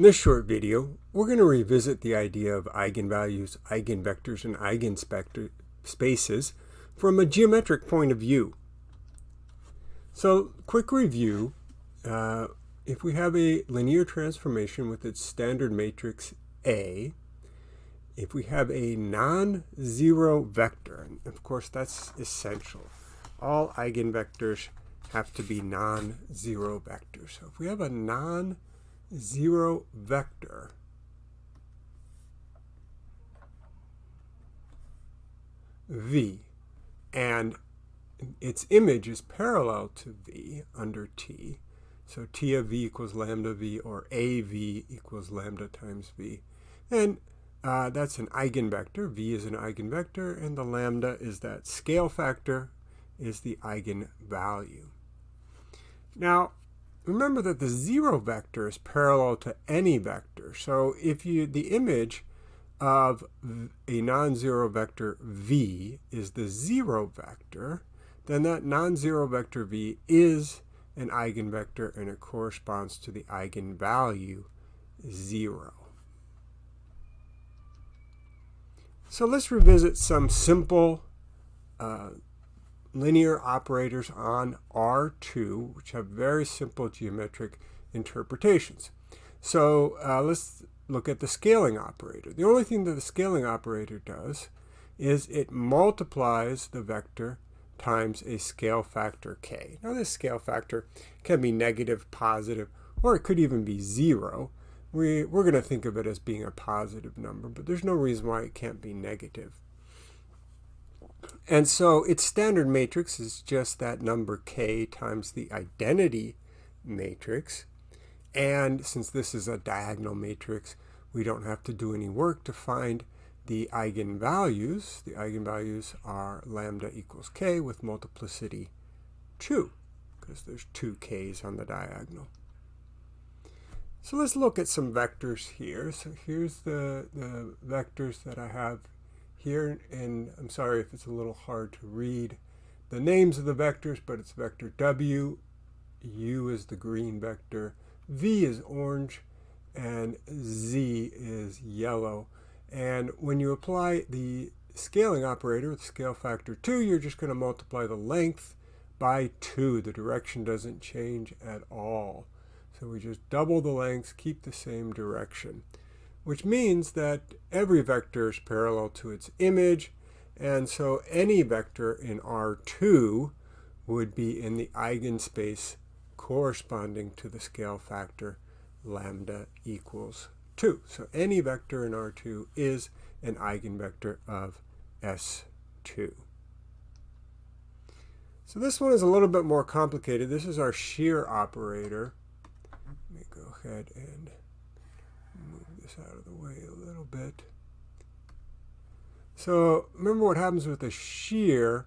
In this short video, we're going to revisit the idea of eigenvalues, eigenvectors, and eigenspaces from a geometric point of view. So, quick review. Uh, if we have a linear transformation with its standard matrix A, if we have a non-zero vector, and of course that's essential, all eigenvectors have to be non-zero vectors. So if we have a non zero vector. V. And its image is parallel to v under t. So t of v equals lambda v or av equals lambda times v. And uh, that's an eigenvector. V is an eigenvector and the lambda is that scale factor is the eigenvalue. Now remember that the zero vector is parallel to any vector. So if you the image of a non-zero vector v is the zero vector, then that non-zero vector v is an eigenvector and it corresponds to the eigenvalue 0. So let's revisit some simple uh, linear operators on R2, which have very simple geometric interpretations. So uh, let's look at the scaling operator. The only thing that the scaling operator does is it multiplies the vector times a scale factor k. Now this scale factor can be negative, positive, or it could even be zero. We, we're going to think of it as being a positive number, but there's no reason why it can't be negative. And so its standard matrix is just that number k times the identity matrix. And since this is a diagonal matrix, we don't have to do any work to find the eigenvalues. The eigenvalues are lambda equals k with multiplicity 2, because there's two k's on the diagonal. So let's look at some vectors here. So here's the, the vectors that I have here, and I'm sorry if it's a little hard to read the names of the vectors, but it's vector W, U is the green vector, V is orange, and Z is yellow. And when you apply the scaling operator with scale factor 2, you're just going to multiply the length by 2. The direction doesn't change at all. So we just double the length, keep the same direction which means that every vector is parallel to its image. And so any vector in R2 would be in the eigenspace corresponding to the scale factor lambda equals 2. So any vector in R2 is an eigenvector of S2. So this one is a little bit more complicated. This is our shear operator. Let me go ahead and this out of the way a little bit. So remember what happens with a shear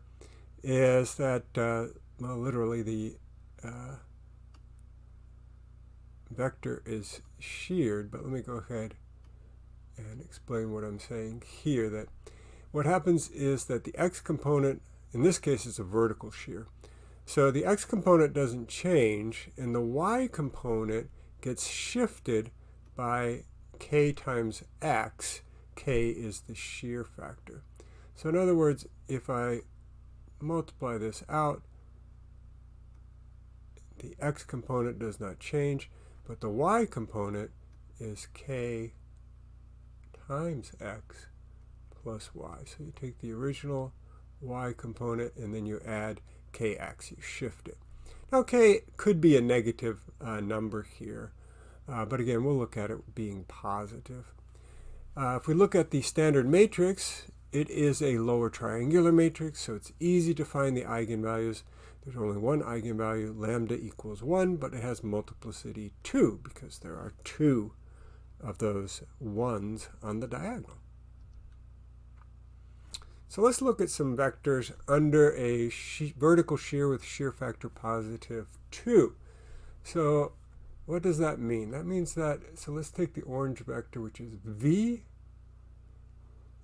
is that, uh, well, literally the uh, vector is sheared, but let me go ahead and explain what I'm saying here. That what happens is that the x component, in this case, is a vertical shear. So the x component doesn't change, and the y component gets shifted by k times x, k is the shear factor. So in other words, if I multiply this out, the x component does not change, but the y component is k times x plus y. So you take the original y component and then you add kx, you shift it. Now k could be a negative uh, number here, uh, but again, we'll look at it being positive. Uh, if we look at the standard matrix, it is a lower triangular matrix, so it's easy to find the eigenvalues. There's only one eigenvalue, lambda equals 1, but it has multiplicity 2 because there are two of those 1s on the diagonal. So let's look at some vectors under a she vertical shear with shear factor positive 2. So what does that mean? That means that, so let's take the orange vector, which is v.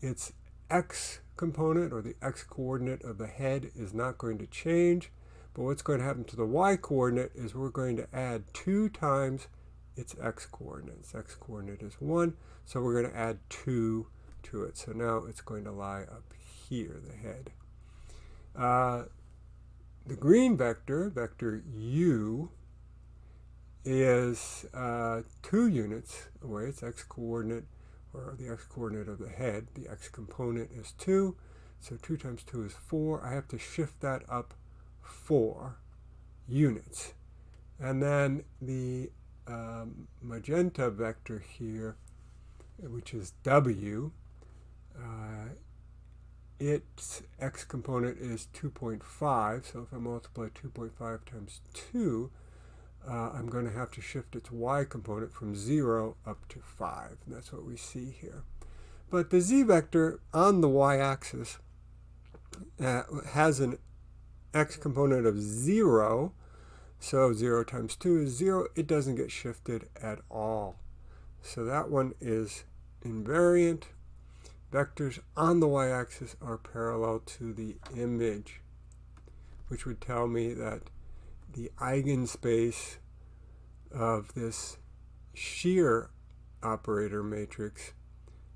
Its x component, or the x coordinate of the head, is not going to change. But what's going to happen to the y coordinate is we're going to add 2 times its x-coordinates. x-coordinate is 1, so we're going to add 2 to it. So now it's going to lie up here, the head. Uh, the green vector, vector u, is uh, 2 units away. Its x-coordinate, or the x-coordinate of the head. The x-component is 2. So 2 times 2 is 4. I have to shift that up 4 units. And then the um, magenta vector here, which is w, uh, its x component is 2.5. So if I multiply 2.5 times 2, uh, I'm going to have to shift its y component from 0 up to 5. And that's what we see here. But the z vector on the y-axis uh, has an x component of 0. So 0 times 2 is 0. It doesn't get shifted at all. So that one is invariant. Vectors on the y-axis are parallel to the image, which would tell me that the eigenspace of this shear operator matrix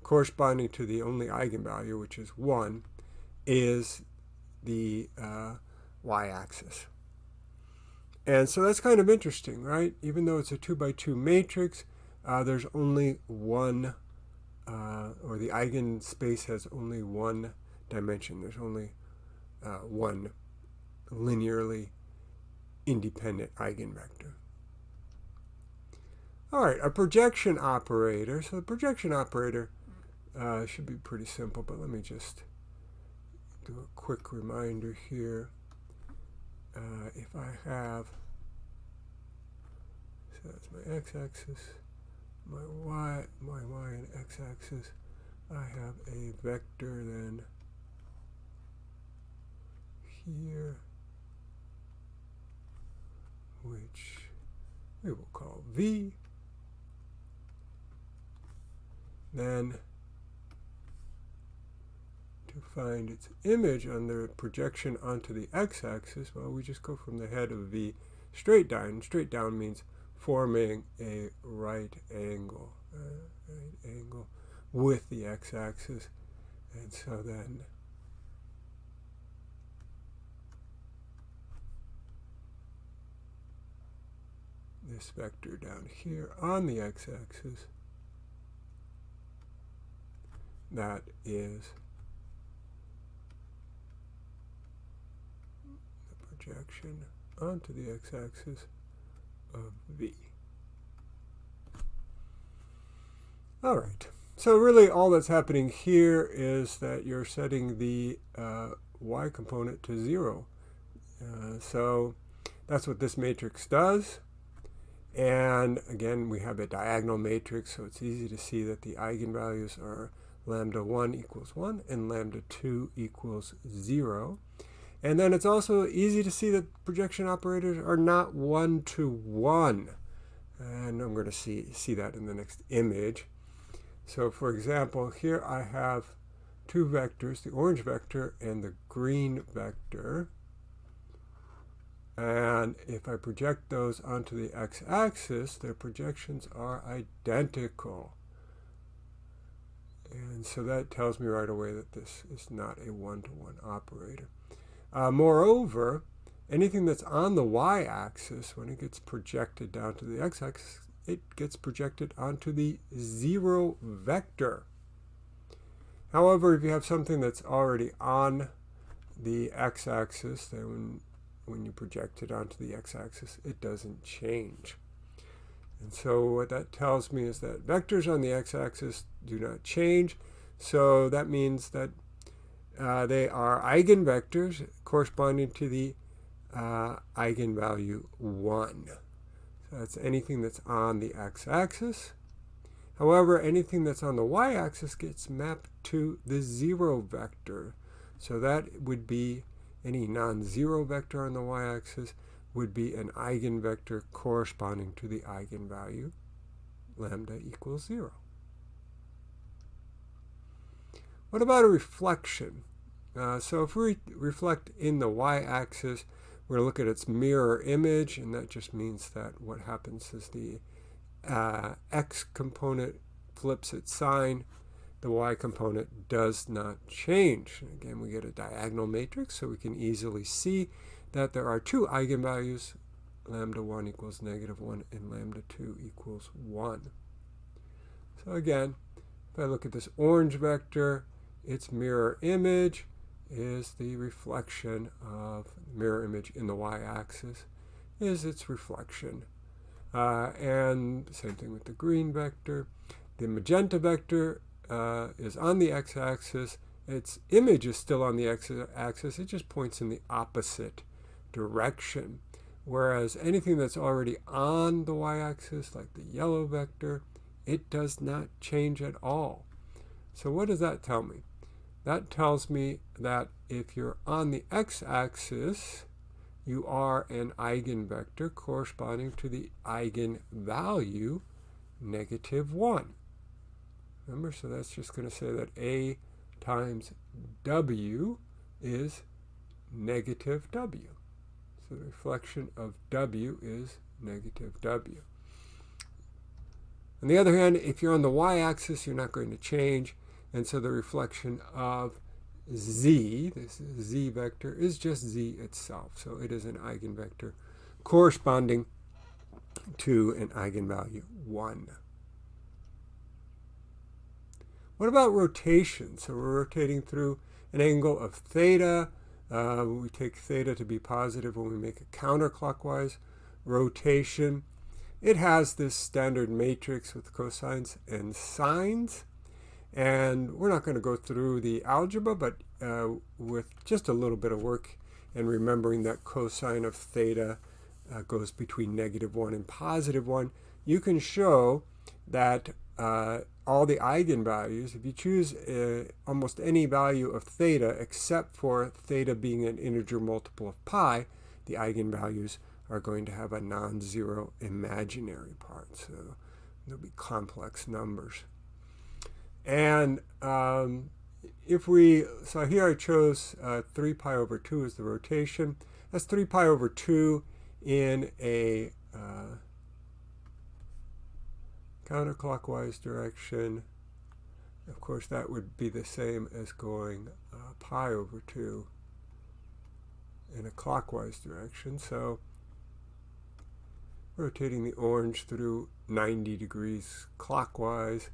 corresponding to the only eigenvalue, which is 1, is the uh, y-axis. And so that's kind of interesting, right? Even though it's a 2 by 2 matrix, uh, there's only one, uh, or the eigenspace has only one dimension. There's only uh, one linearly independent eigenvector. All right, a projection operator. So the projection operator uh, should be pretty simple, but let me just do a quick reminder here. Uh, if I have, so that's my x-axis, my y, my y and x-axis, I have a vector then here, which we will call v. Then to find its image on the projection onto the x-axis, well, we just go from the head of V straight down. Straight down means forming a right angle, uh, right angle with the x-axis. And so then this vector down here on the x-axis, that is the projection onto the x-axis of v. All right, so really all that's happening here is that you're setting the uh, y component to 0. Uh, so that's what this matrix does. And again, we have a diagonal matrix, so it's easy to see that the eigenvalues are lambda 1 equals 1 and lambda 2 equals 0. And then it's also easy to see that projection operators are not one-to-one. And I'm going to see, see that in the next image. So for example, here I have two vectors, the orange vector and the green vector. And if I project those onto the x-axis, their projections are identical. And so that tells me right away that this is not a one-to-one -one operator. Uh, moreover, anything that's on the y-axis, when it gets projected down to the x-axis, it gets projected onto the zero vector. However, if you have something that's already on the x-axis, then when, you project it onto the x-axis, it doesn't change. And so what that tells me is that vectors on the x-axis do not change. So that means that uh, they are eigenvectors corresponding to the uh, eigenvalue 1. So that's anything that's on the x-axis. However, anything that's on the y-axis gets mapped to the 0 vector. So that would be any non-zero vector on the y-axis would be an eigenvector corresponding to the eigenvalue lambda equals 0. What about a reflection? Uh, so if we reflect in the y-axis, we're going to look at its mirror image, and that just means that what happens is the uh, x component flips its sign, the y component does not change. Again, we get a diagonal matrix, so we can easily see that there are two eigenvalues, lambda 1 equals negative 1 and lambda 2 equals 1. So again, if I look at this orange vector, its mirror image is the reflection of mirror image in the y-axis is its reflection. Uh, and same thing with the green vector. The magenta vector uh, is on the x-axis. Its image is still on the x-axis. It just points in the opposite direction. Whereas anything that's already on the y-axis, like the yellow vector, it does not change at all. So what does that tell me? That tells me that if you're on the x-axis, you are an eigenvector corresponding to the eigenvalue negative 1. Remember, so that's just going to say that A times W is negative W. So the reflection of W is negative W. On the other hand, if you're on the y-axis, you're not going to change. And so the reflection of z, this z vector, is just z itself. So it is an eigenvector corresponding to an eigenvalue 1. What about rotation? So we're rotating through an angle of theta. Uh, we take theta to be positive when we make a counterclockwise rotation. It has this standard matrix with cosines and sines. And we're not going to go through the algebra, but uh, with just a little bit of work and remembering that cosine of theta uh, goes between negative 1 and positive 1, you can show that uh, all the eigenvalues, if you choose uh, almost any value of theta except for theta being an integer multiple of pi, the eigenvalues are going to have a non-zero imaginary part. So there'll be complex numbers. And um, if we, so here I chose uh, 3 pi over 2 as the rotation. That's 3 pi over 2 in a uh, counterclockwise direction. Of course, that would be the same as going uh, pi over 2 in a clockwise direction. So rotating the orange through 90 degrees clockwise,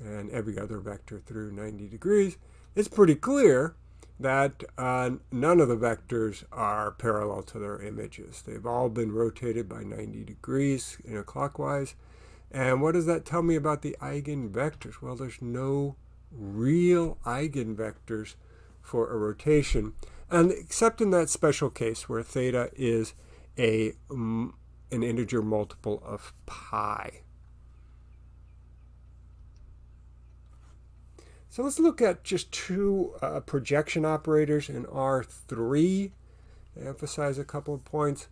and every other vector through 90 degrees, it's pretty clear that uh, none of the vectors are parallel to their images. They've all been rotated by 90 degrees in a clockwise. And what does that tell me about the eigenvectors? Well, there's no real eigenvectors for a rotation, and except in that special case where theta is a, an integer multiple of pi. So let's look at just two uh, projection operators in R3 to emphasize a couple of points.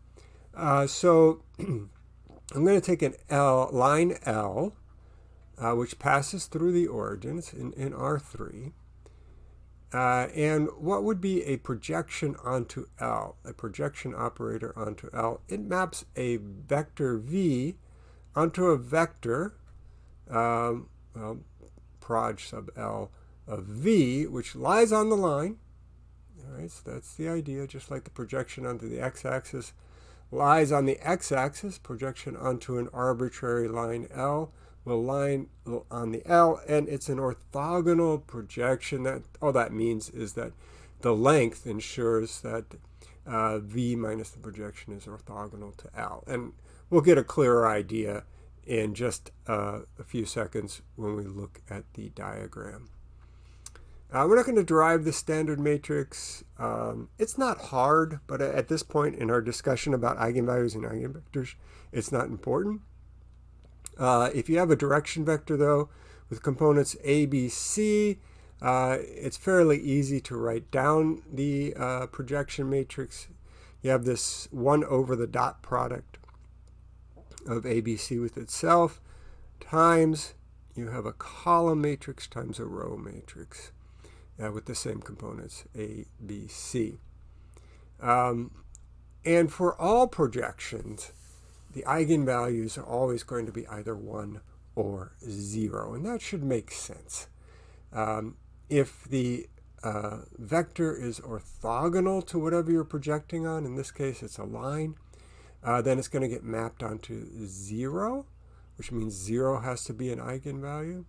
Uh, so I'm going to take an L, line L, uh, which passes through the origins in, in R3. Uh, and what would be a projection onto L, a projection operator onto L? It maps a vector V onto a vector, um, well, proj sub L of V, which lies on the line. All right, so that's the idea, just like the projection onto the x-axis lies on the x-axis, projection onto an arbitrary line L will line on the L, and it's an orthogonal projection. That All that means is that the length ensures that uh, V minus the projection is orthogonal to L. And we'll get a clearer idea in just uh, a few seconds when we look at the diagram. Uh, we're not going to derive the standard matrix. Um, it's not hard, but at this point in our discussion about eigenvalues and eigenvectors, it's not important. Uh, if you have a direction vector, though, with components A, B, C, uh, it's fairly easy to write down the uh, projection matrix. You have this 1 over the dot product of ABC with itself times you have a column matrix times a row matrix uh, with the same components, A, B, C. Um, and for all projections, the eigenvalues are always going to be either 1 or 0, and that should make sense. Um, if the uh, vector is orthogonal to whatever you're projecting on, in this case it's a line, uh, then it's going to get mapped onto 0, which means 0 has to be an eigenvalue.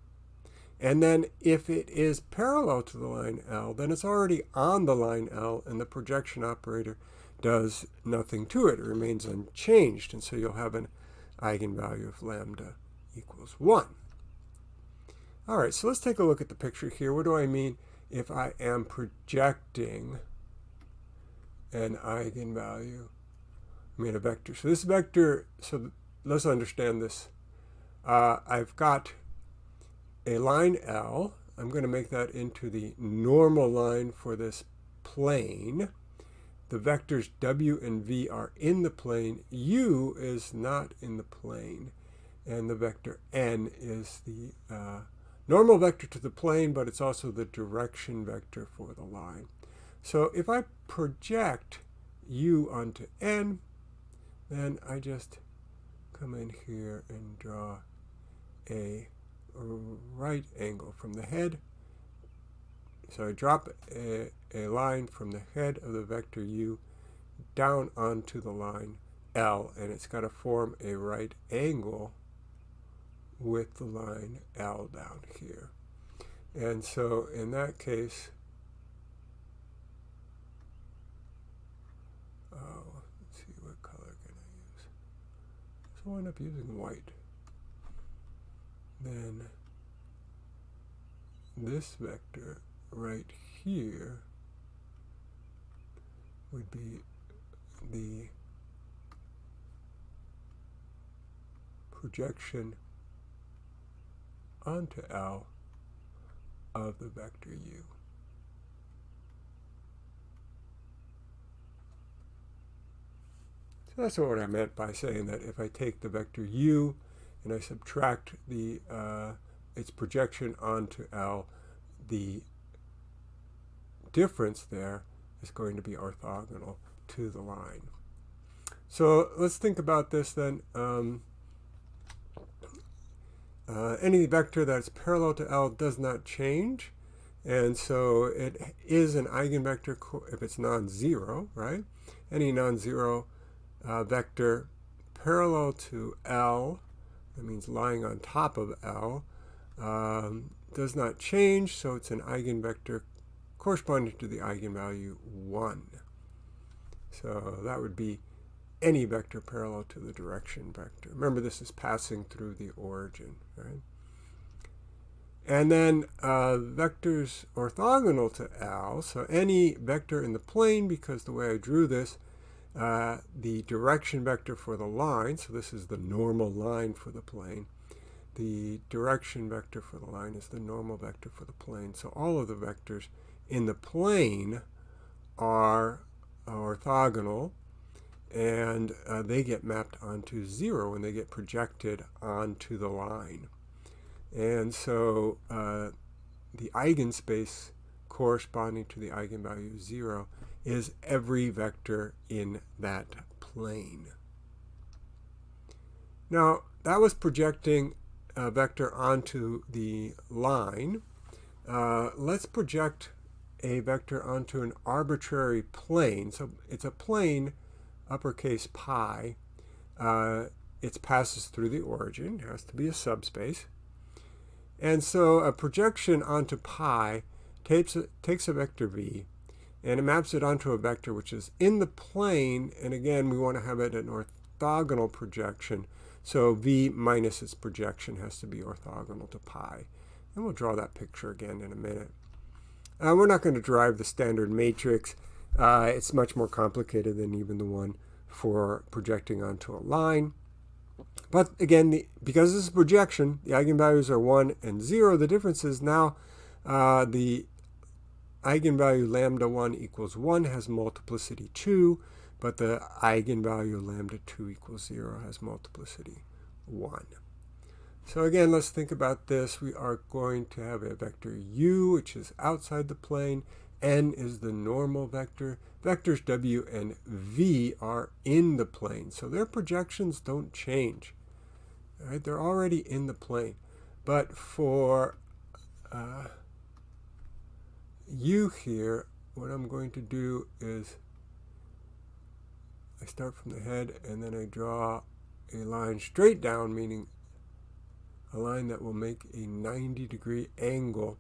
And then if it is parallel to the line L, then it's already on the line L, and the projection operator does nothing to it. It remains unchanged, and so you'll have an eigenvalue of lambda equals 1. All right, so let's take a look at the picture here. What do I mean if I am projecting an eigenvalue? I mean a vector. So this vector, so let's understand this. Uh, I've got a line L. I'm going to make that into the normal line for this plane. The vectors w and v are in the plane. u is not in the plane. And the vector n is the uh, normal vector to the plane, but it's also the direction vector for the line. So if I project u onto n, then I just come in here and draw a right angle from the head. So I drop a, a line from the head of the vector u down onto the line L, and it's got to form a right angle with the line L down here. And so in that case, oh, let's see what color can I use. So I end up using white. Then this vector right here would be the projection onto L of the vector u. So that's what I meant by saying that if I take the vector u and I subtract the uh, its projection onto L, the difference there is going to be orthogonal to the line. So let's think about this then. Um, uh, any vector that's parallel to L does not change. And so it is an eigenvector if it's non-zero, right? Any non-zero uh, vector parallel to L, that means lying on top of L, um, does not change, so it's an eigenvector corresponding to the eigenvalue 1. So that would be any vector parallel to the direction vector. Remember, this is passing through the origin, right? And then uh, vectors orthogonal to L, so any vector in the plane, because the way I drew this, uh, the direction vector for the line, so this is the normal line for the plane, the direction vector for the line is the normal vector for the plane. So all of the vectors in the plane are orthogonal and uh, they get mapped onto zero when they get projected onto the line. And so uh, the eigenspace corresponding to the eigenvalue zero is every vector in that plane. Now, that was projecting a vector onto the line. Uh, let's project a vector onto an arbitrary plane. So it's a plane uppercase pi, uh, it passes through the origin, it has to be a subspace. And so a projection onto pi takes a, takes a vector v and it maps it onto a vector which is in the plane, and again we want to have it an orthogonal projection, so v minus its projection has to be orthogonal to pi. And we'll draw that picture again in a minute. Uh, we're not going to derive the standard matrix. Uh, it's much more complicated than even the one for projecting onto a line. But again, the, because this is projection, the eigenvalues are 1 and 0. The difference is now uh, the eigenvalue lambda 1 equals 1 has multiplicity 2, but the eigenvalue lambda 2 equals 0 has multiplicity 1. So again, let's think about this. We are going to have a vector u, which is outside the plane, n is the normal vector. Vectors w and v are in the plane, so their projections don't change. Right? They're already in the plane. But for uh, u here, what I'm going to do is I start from the head and then I draw a line straight down, meaning a line that will make a 90 degree angle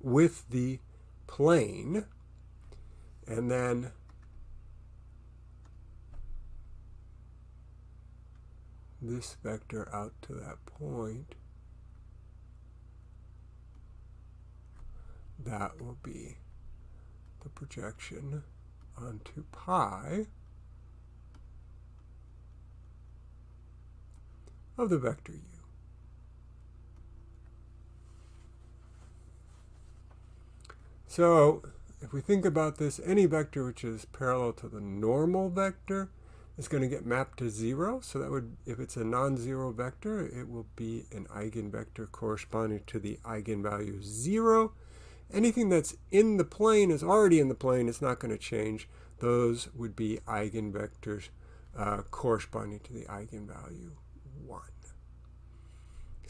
with the plane. And then this vector out to that point. That will be the projection onto pi of the vector u. So if we think about this, any vector which is parallel to the normal vector is going to get mapped to 0. So that would, if it's a non-zero vector, it will be an eigenvector corresponding to the eigenvalue 0. Anything that's in the plane is already in the plane. It's not going to change. Those would be eigenvectors uh, corresponding to the eigenvalue 1.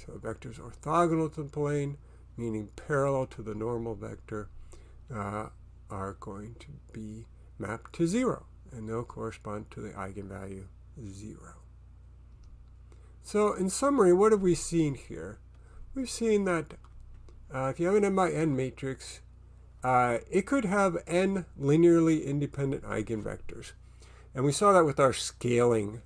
So a vector is orthogonal to the plane, meaning parallel to the normal vector, uh, are going to be mapped to 0, and they'll correspond to the eigenvalue 0. So in summary, what have we seen here? We've seen that uh, if you have an n by n matrix, uh, it could have n linearly independent eigenvectors. And we saw that with our scaling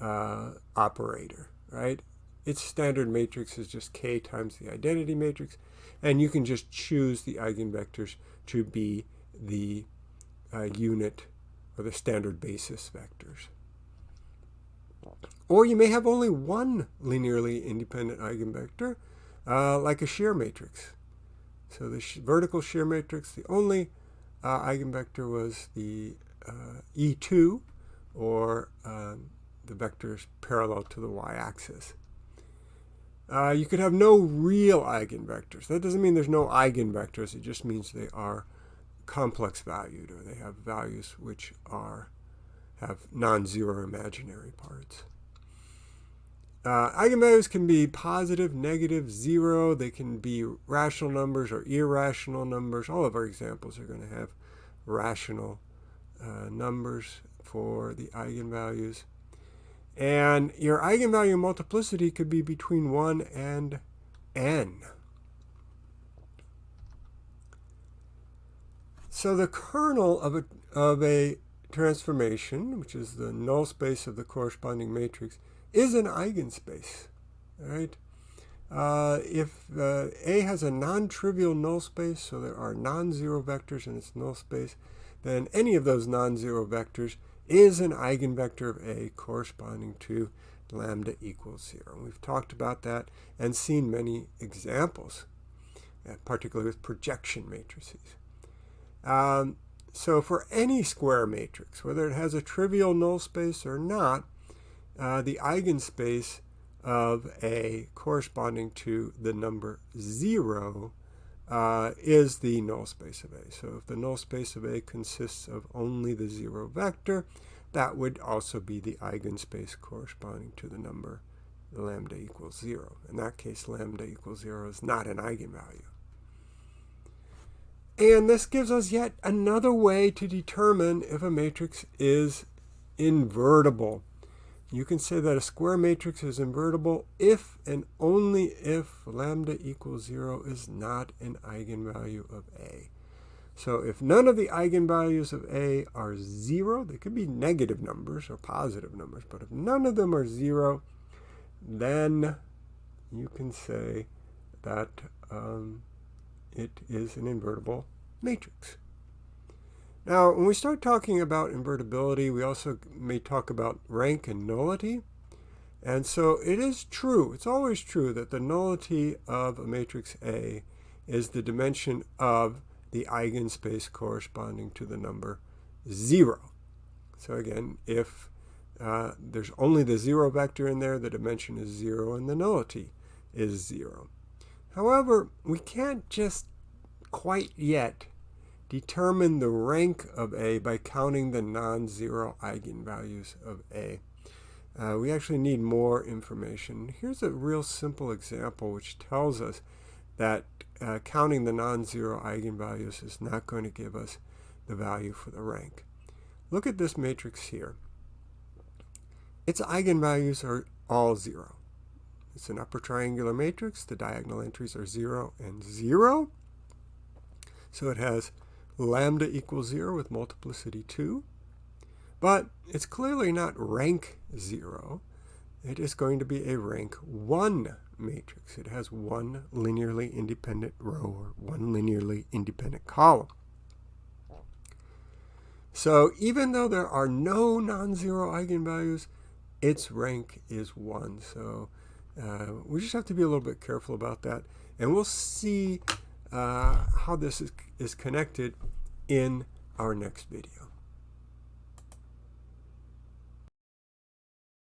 uh, operator, right? Its standard matrix is just k times the identity matrix, and you can just choose the eigenvectors to be the uh, unit or the standard basis vectors. Or you may have only one linearly independent eigenvector, uh, like a shear matrix. So the sh vertical shear matrix, the only uh, eigenvector was the uh, E2, or um, the vectors parallel to the y-axis. Uh, you could have no real eigenvectors. That doesn't mean there's no eigenvectors. It just means they are complex valued, or they have values which are have non-zero imaginary parts. Uh, eigenvalues can be positive, negative, zero. They can be rational numbers or irrational numbers. All of our examples are going to have rational uh, numbers for the eigenvalues. And your eigenvalue multiplicity could be between 1 and n. So the kernel of a, of a transformation, which is the null space of the corresponding matrix, is an eigenspace. Right? Uh, if uh, A has a non-trivial null space, so there are non-zero vectors in its null space, then any of those non-zero vectors is an eigenvector of A corresponding to lambda equals 0. We've talked about that and seen many examples, uh, particularly with projection matrices. Um, so for any square matrix, whether it has a trivial null space or not, uh, the eigenspace of A corresponding to the number 0 uh, is the null space of A. So if the null space of A consists of only the 0 vector, that would also be the eigenspace corresponding to the number lambda equals 0. In that case, lambda equals 0 is not an eigenvalue. And this gives us yet another way to determine if a matrix is invertible. You can say that a square matrix is invertible if and only if lambda equals 0 is not an eigenvalue of A. So if none of the eigenvalues of A are 0, they could be negative numbers or positive numbers, but if none of them are 0, then you can say that um, it is an invertible matrix. Now, when we start talking about invertibility, we also may talk about rank and nullity. And so it is true, it's always true that the nullity of a matrix A is the dimension of the eigenspace corresponding to the number 0. So again, if uh, there's only the 0 vector in there, the dimension is 0 and the nullity is 0. However, we can't just quite yet determine the rank of A by counting the non-zero eigenvalues of A. Uh, we actually need more information. Here's a real simple example which tells us that uh, counting the non-zero eigenvalues is not going to give us the value for the rank. Look at this matrix here. Its eigenvalues are all zero. It's an upper triangular matrix. The diagonal entries are 0 and 0. So it has lambda equals 0 with multiplicity 2. But it's clearly not rank 0. It is going to be a rank 1 matrix. It has one linearly independent row or one linearly independent column. So even though there are no non-zero eigenvalues, its rank is 1. So uh, we just have to be a little bit careful about that. And we'll see uh, how this is, is connected in our next video.